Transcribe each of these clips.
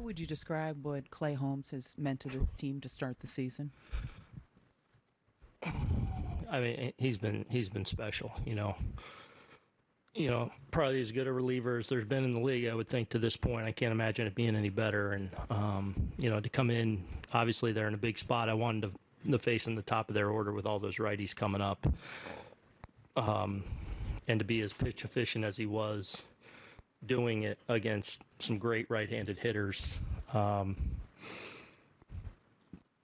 would you describe what Clay Holmes has meant to this team to start the season? I mean, he's been he's been special. You know, you know, probably as good a reliever as there's been in the league. I would think to this point. I can't imagine it being any better. And um, you know, to come in, obviously they're in a big spot. I wanted to, to face in the top of their order with all those righties coming up, um, and to be as pitch efficient as he was, doing it against some great right-handed hitters. Um,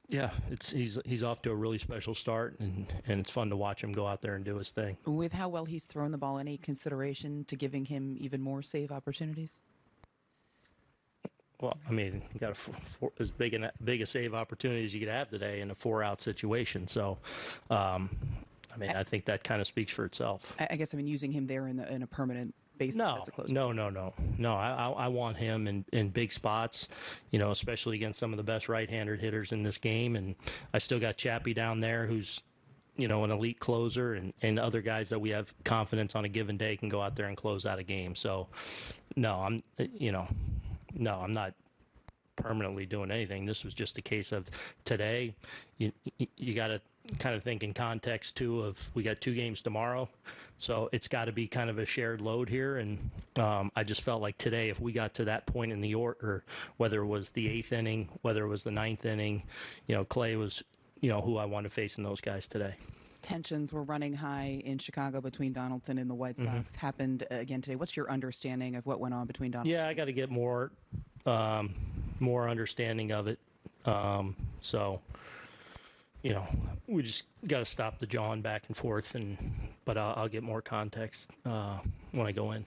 yeah, it's he's he's off to a really special start, and and it's fun to watch him go out there and do his thing. With how well he's thrown the ball, any consideration to giving him even more save opportunities? Well, I mean, you got a four, four, as big a big a save opportunity as you could have today in a four-out situation. So, um, I mean, I, I think that kind of speaks for itself. I, I guess I mean using him there in the in a permanent no, as a closer. No, no, no, no. I, I want him in, in big spots, you know, especially against some of the best right-handed hitters in this game. And I still got Chappie down there, who's you know, an elite closer and, and other guys that we have confidence on a given day can go out there and close out a game. So, no, I'm, you know, no, I'm not permanently doing anything. This was just a case of today. You you got to kind of think in context too of we got two games tomorrow, so it's got to be kind of a shared load here. And um, I just felt like today, if we got to that point in the order, whether it was the eighth inning, whether it was the ninth inning, you know, Clay was you know who I want to face in those guys today tensions were running high in Chicago between Donaldson and the White Sox mm-hmm. happened again today. What's your understanding of what went on between Donaldson? Yeah, I got to get more um, more understanding of it. Um, so, you know, we just got to stop the jawing back and forth, and but I'll, I'll get more context uh, when I go in.